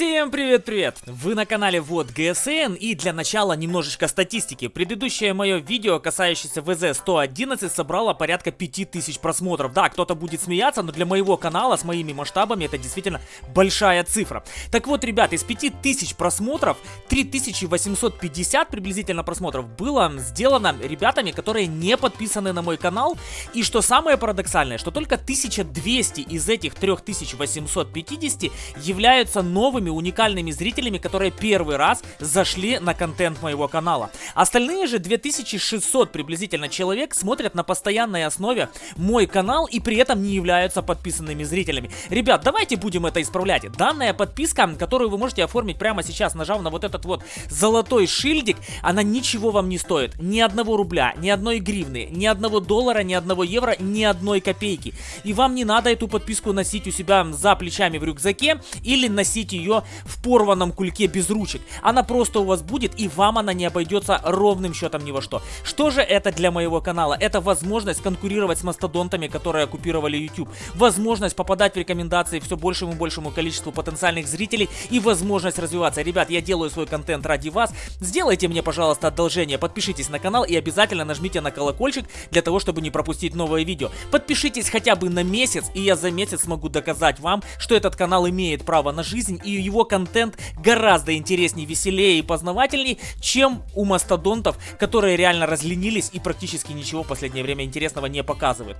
Всем привет-привет! Вы на канале Вот ГСН и для начала немножечко статистики. Предыдущее мое видео, касающееся ВЗ-111, собрало порядка 5000 просмотров. Да, кто-то будет смеяться, но для моего канала с моими масштабами это действительно большая цифра. Так вот, ребят, из 5000 просмотров 3850 приблизительно просмотров было сделано ребятами, которые не подписаны на мой канал. И что самое парадоксальное, что только 1200 из этих 3850 являются новыми новыми уникальными зрителями, которые первый раз зашли на контент моего канала. Остальные же 2600 приблизительно человек смотрят на постоянной основе мой канал и при этом не являются подписанными зрителями. Ребят, давайте будем это исправлять. Данная подписка, которую вы можете оформить прямо сейчас, нажав на вот этот вот золотой шильдик, она ничего вам не стоит. Ни одного рубля, ни одной гривны, ни одного доллара, ни одного евро, ни одной копейки. И вам не надо эту подписку носить у себя за плечами в рюкзаке или носить ее в порванном кульке без ручек. Она просто у вас будет, и вам она не обойдется ровным счетом ни во что. Что же это для моего канала? Это возможность конкурировать с мастодонтами, которые оккупировали YouTube. Возможность попадать в рекомендации все большему и большему количеству потенциальных зрителей и возможность развиваться. Ребят, я делаю свой контент ради вас. Сделайте мне, пожалуйста, одолжение. Подпишитесь на канал и обязательно нажмите на колокольчик для того, чтобы не пропустить новое видео. Подпишитесь хотя бы на месяц, и я за месяц смогу доказать вам, что этот канал имеет право на жизнь и его контент гораздо интереснее, веселее и познавательней, чем у мастодонтов, которые реально разленились и практически ничего в последнее время интересного не показывают.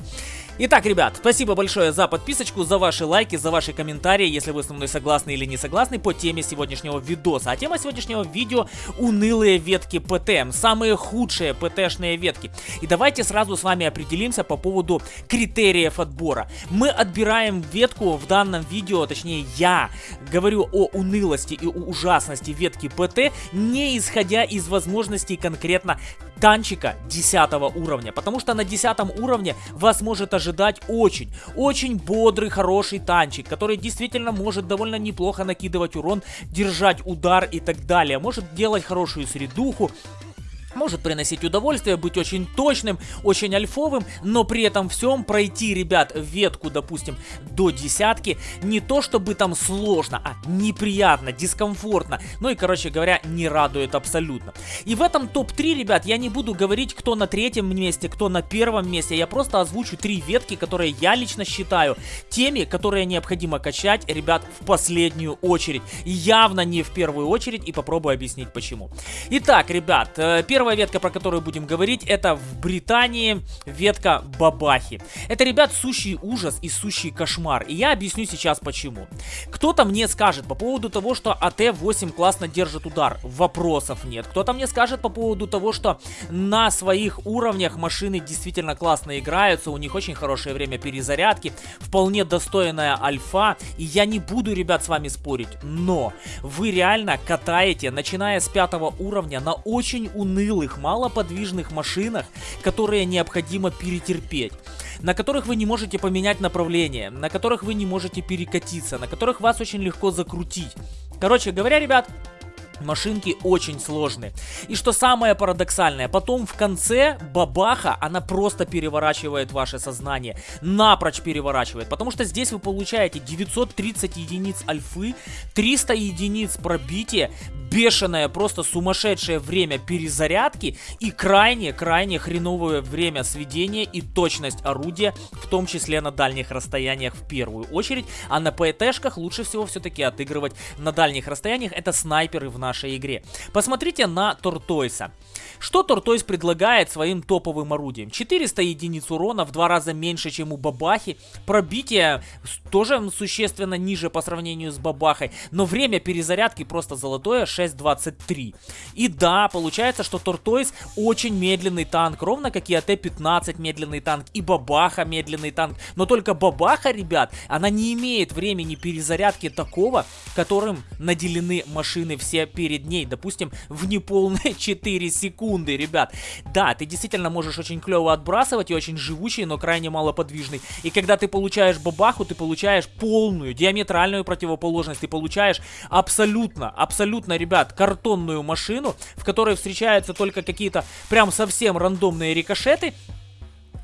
Итак, ребят, спасибо большое за подписочку, за ваши лайки, за ваши комментарии, если вы со мной согласны или не согласны по теме сегодняшнего видоса. А тема сегодняшнего видео унылые ветки ПТ, самые худшие ПТшные ветки. И давайте сразу с вами определимся по поводу критериев отбора. Мы отбираем ветку в данном видео, точнее я говорю о унылости и ужасности ветки ПТ, не исходя из возможностей конкретно танчика 10 уровня. Потому что на 10 уровне вас может ожидать очень, очень бодрый, хороший танчик, который действительно может довольно неплохо накидывать урон, держать удар и так далее. Может делать хорошую средуху, может приносить удовольствие, быть очень точным, очень альфовым, но при этом всем пройти, ребят, ветку, допустим, до десятки, не то чтобы там сложно, а неприятно, дискомфортно, ну и, короче говоря, не радует абсолютно. И в этом топ-3, ребят, я не буду говорить, кто на третьем месте, кто на первом месте, я просто озвучу три ветки, которые я лично считаю теми, которые необходимо качать, ребят, в последнюю очередь. Явно не в первую очередь и попробую объяснить почему. Итак, ребят, э, первый Первая ветка, про которую будем говорить, это в Британии ветка бабахи. Это, ребят, сущий ужас и сущий кошмар. И я объясню сейчас почему. Кто-то мне скажет по поводу того, что АТ-8 классно держит удар. Вопросов нет. Кто-то мне скажет по поводу того, что на своих уровнях машины действительно классно играются, у них очень хорошее время перезарядки, вполне достойная альфа. И я не буду, ребят, с вами спорить. Но вы реально катаете, начиная с пятого уровня, на очень унылых унылых, малоподвижных машинах, которые необходимо перетерпеть на которых вы не можете поменять направление, на которых вы не можете перекатиться, на которых вас очень легко закрутить. Короче говоря, ребят, Машинки очень сложные. И что самое парадоксальное, потом в конце бабаха, она просто переворачивает ваше сознание. Напрочь переворачивает. Потому что здесь вы получаете 930 единиц альфы, 300 единиц пробития, бешеное, просто сумасшедшее время перезарядки и крайне-крайне хреновое время сведения и точность орудия, в том числе на дальних расстояниях в первую очередь. А на ПТшках лучше всего все-таки отыгрывать на дальних расстояниях. Это снайперы в нашей игре. Посмотрите на Тортойса. Что Тортойс предлагает своим топовым орудием? 400 единиц урона, в два раза меньше, чем у Бабахи. Пробитие тоже существенно ниже по сравнению с Бабахой. Но время перезарядки просто золотое, 6.23. И да, получается, что Тортойс очень медленный танк, ровно как и АТ-15 медленный танк, и Бабаха медленный танк. Но только Бабаха, ребят, она не имеет времени перезарядки такого, которым наделены машины все перед ней. Допустим, в неполные 4 секунды, ребят. Да, ты действительно можешь очень клево отбрасывать и очень живучий, но крайне малоподвижный. И когда ты получаешь бабаху, ты получаешь полную, диаметральную противоположность. Ты получаешь абсолютно, абсолютно, ребят, картонную машину, в которой встречаются только какие-то прям совсем рандомные рикошеты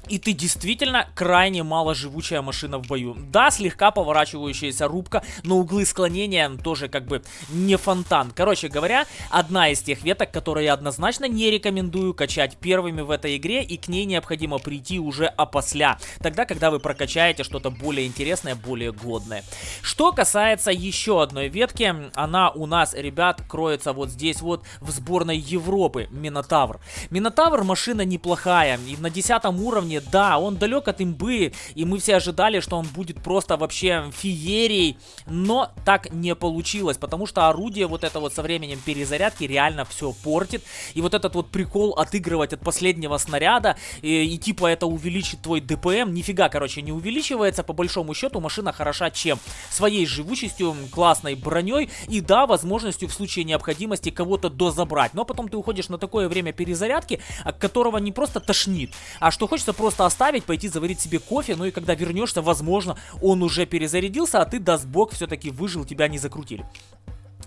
и ты действительно крайне мало живучая машина в бою. Да, слегка поворачивающаяся рубка, но углы склонения тоже как бы не фонтан. Короче говоря, одна из тех веток, которые я однозначно не рекомендую качать первыми в этой игре, и к ней необходимо прийти уже опосля. Тогда, когда вы прокачаете что-то более интересное, более годное. Что касается еще одной ветки, она у нас, ребят, кроется вот здесь вот в сборной Европы, Минотавр. Минотавр машина неплохая, и на 10 уровне уровне, да, он далек от имбы, и мы все ожидали, что он будет просто вообще феерией, но так не получилось, потому что орудие вот это вот со временем перезарядки реально все портит, и вот этот вот прикол отыгрывать от последнего снаряда, и, и типа это увеличит твой ДПМ, нифига, короче, не увеличивается, по большому счету машина хороша чем? Своей живучестью, классной броней и да, возможностью в случае необходимости кого-то дозабрать, но потом ты уходишь на такое время перезарядки, от которого не просто тошнит, а что хочется просто просто оставить, пойти заварить себе кофе, ну и когда вернешься, возможно, он уже перезарядился, а ты, даст бог, все-таки выжил, тебя не закрутили.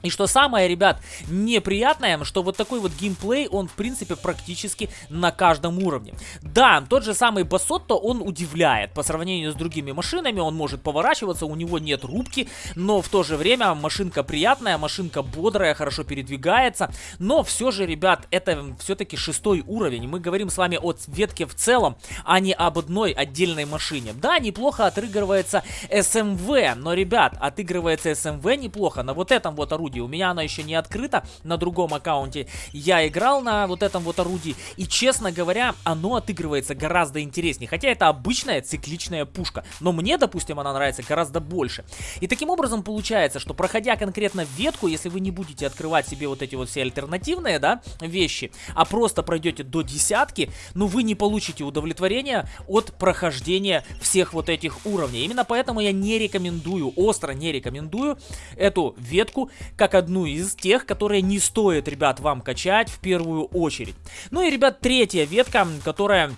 И что самое, ребят, неприятное, что вот такой вот геймплей, он в принципе практически на каждом уровне. Да, тот же самый Басотто, он удивляет. По сравнению с другими машинами, он может поворачиваться, у него нет рубки, но в то же время машинка приятная, машинка бодрая, хорошо передвигается. Но все же, ребят, это все-таки шестой уровень. Мы говорим с вами о ветке в целом, а не об одной отдельной машине. Да, неплохо отыгрывается СМВ, но, ребят, отыгрывается СМВ неплохо на вот этом вот орудии орудии. У меня оно еще не открыто на другом аккаунте. Я играл на вот этом вот орудии. И, честно говоря, оно отыгрывается гораздо интереснее. Хотя это обычная цикличная пушка. Но мне, допустим, она нравится гораздо больше. И таким образом получается, что проходя конкретно ветку, если вы не будете открывать себе вот эти вот все альтернативные, да, вещи, а просто пройдете до десятки, ну вы не получите удовлетворения от прохождения всех вот этих уровней. Именно поэтому я не рекомендую, остро не рекомендую эту ветку как одну из тех, которые не стоит, ребят, вам качать в первую очередь. Ну и, ребят, третья ветка, которая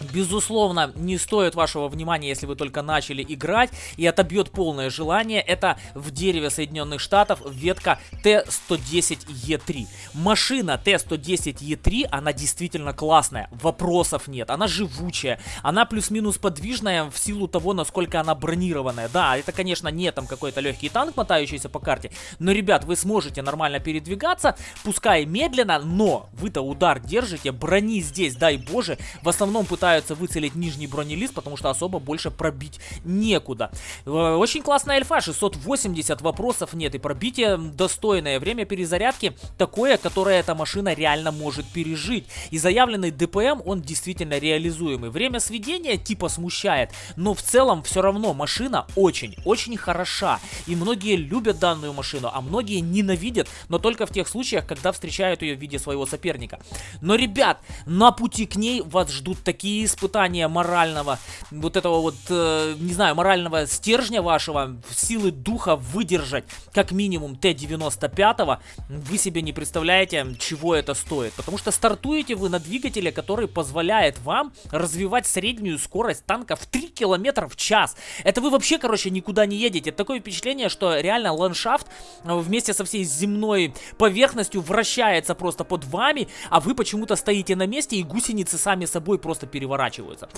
Безусловно, не стоит вашего внимания, если вы только начали играть и отобьет полное желание. Это в дереве Соединенных Штатов ветка Т-110Е3. Машина Т-110Е3, она действительно классная, вопросов нет. Она живучая, она плюс-минус подвижная в силу того, насколько она бронированная. Да, это, конечно, не там какой-то легкий танк, мотающийся по карте, но, ребят, вы сможете нормально передвигаться, пускай медленно, но вы-то удар держите, брони здесь, дай боже, в основном пытаетесь пытаются выцелить нижний бронелист, потому что особо больше пробить некуда. Э, очень классная альфа, 680 вопросов нет, и пробитие достойное. Время перезарядки такое, которое эта машина реально может пережить. И заявленный ДПМ, он действительно реализуемый. Время сведения типа смущает, но в целом все равно машина очень-очень хороша. И многие любят данную машину, а многие ненавидят, но только в тех случаях, когда встречают ее в виде своего соперника. Но, ребят, на пути к ней вас ждут такие испытания морального, вот этого вот, э, не знаю, морального стержня вашего, силы духа выдержать как минимум Т-95, вы себе не представляете, чего это стоит. Потому что стартуете вы на двигателе, который позволяет вам развивать среднюю скорость танка в 3 км в час. Это вы вообще, короче, никуда не едете. Такое впечатление, что реально ландшафт э, вместе со всей земной поверхностью вращается просто под вами, а вы почему-то стоите на месте и гусеницы сами собой просто переворачиваются переворачиваются.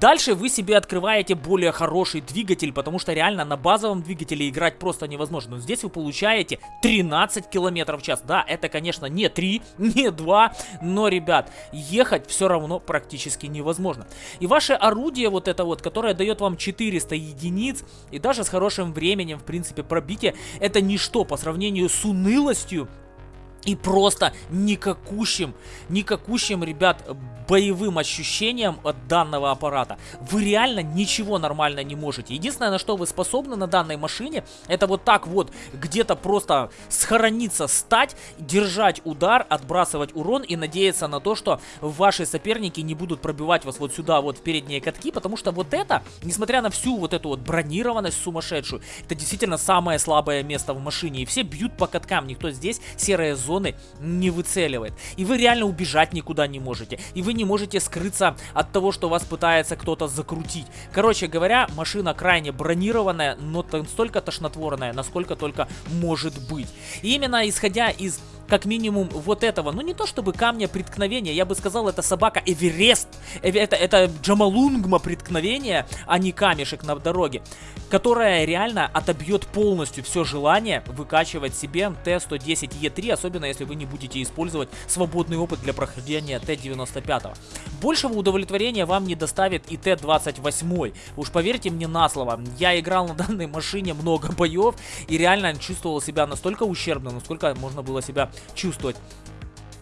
Дальше вы себе открываете более хороший двигатель, потому что реально на базовом двигателе играть просто невозможно. Но здесь вы получаете 13 километров в час. Да, это, конечно, не 3, не 2, но, ребят, ехать все равно практически невозможно. И ваше орудие вот это вот, которое дает вам 400 единиц, и даже с хорошим временем, в принципе, пробитие, это ничто по сравнению с унылостью и просто никакущим, никакущим, ребят, боевым ощущением от данного аппарата. Вы реально ничего нормально не можете. Единственное, на что вы способны на данной машине, это вот так вот где-то просто схорониться, стать, держать удар, отбрасывать урон и надеяться на то, что ваши соперники не будут пробивать вас вот сюда, вот в передние катки, потому что вот это, несмотря на всю вот эту вот бронированность сумасшедшую, это действительно самое слабое место в машине. И все бьют по каткам, никто здесь серая зона зоны не выцеливает. И вы реально убежать никуда не можете. И вы не можете скрыться от того, что вас пытается кто-то закрутить. Короче говоря, машина крайне бронированная, но настолько тошнотворная, насколько только может быть. И именно исходя из как минимум вот этого, ну не то чтобы камня преткновения, я бы сказал, это собака Эверест, это, это Джамалунгма преткновения, а не камешек на дороге, которая реально отобьет полностью все желание выкачивать себе Т-110Е3, особенно если вы не будете использовать свободный опыт для прохождения Т-95. Большего удовлетворения вам не доставит и Т-28, уж поверьте мне на слово, я играл на данной машине много боев и реально чувствовал себя настолько ущербно, насколько можно было себя чувствовать.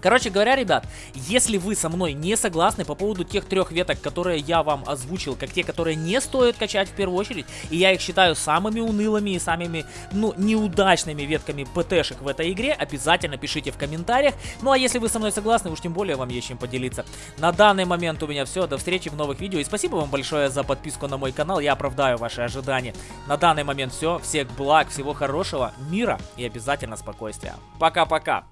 Короче говоря, ребят, если вы со мной не согласны по поводу тех трех веток, которые я вам озвучил, как те, которые не стоит качать в первую очередь, и я их считаю самыми унылыми и самыми, ну, неудачными ветками ПТшек в этой игре, обязательно пишите в комментариях. Ну, а если вы со мной согласны, уж тем более вам есть чем поделиться. На данный момент у меня все, до встречи в новых видео, и спасибо вам большое за подписку на мой канал, я оправдаю ваши ожидания. На данный момент все, всех благ, всего хорошего, мира и обязательно спокойствия. Пока-пока!